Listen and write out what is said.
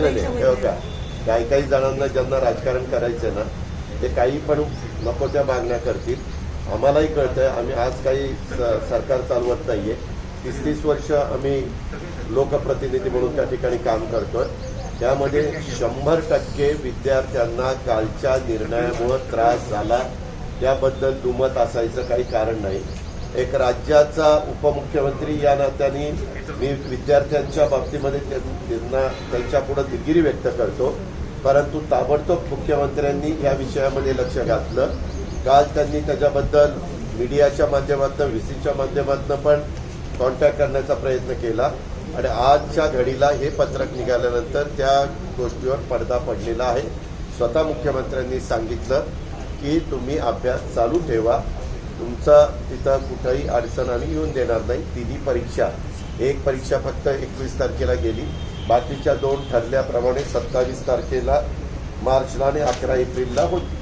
नाही नाही बघा काही काही जणांना ज्यांना राजकारण करायचं ना ते काही पण नको त्या मागण्या करतील. आम्हालाही कळतंय आम्ही आज काही सरकार चालवत नाहीये. तीस तीस वर्ष आम्ही लोकप्रतिनिधी म्हणून त्या ठिकाणी काम करतोय. त्यामध्ये शंभर टक्के विद्यार्थ्यांना कालच्या निर्णयामुळं त्रास झाला. त्याबद्दल दुमत असायचं काही कारण नाही. एक राज्याचा उपमुख्यमंत्री या नात्याने मी विद्यार्थ्यांच्या बाबतीमध्ये त्यां- त्यांना त्यांच्यापुढे दिलगिरी व्यक्त करतो. परंतु ताबडतोब मुख्यमंत्र्यांनी या विषयामध्ये लक्ष घातलं. काल त्यांनी त्याच्याबद्दल मीडियाच्या माध्यमातून व्ही सीच्या माध्यमातून पण कॉन्टॅक्ट करण्याचा प्रयत्न केला. आणि आजच्या घडीला हे पत्रक निघाल्यानंतर त्या गोष्टीवर पडदा पडलेला आहे. स्वतः मुख्यमंत्र्यांनी सांगितलं की तुम्ही अभ्यास चालू ठेवा. तुमचा तिथं कुठंही अडचण आम्ही येऊन देणार नाही. तिन्ही परीक्षा. एक परीक्षा फक्त एकवीस तारखेला गेली. बाकीच्या दोन ठरल्याप्रमाणे सत्तावीस तारखेला मार्चला आणि अकरा एप्रिलला होती.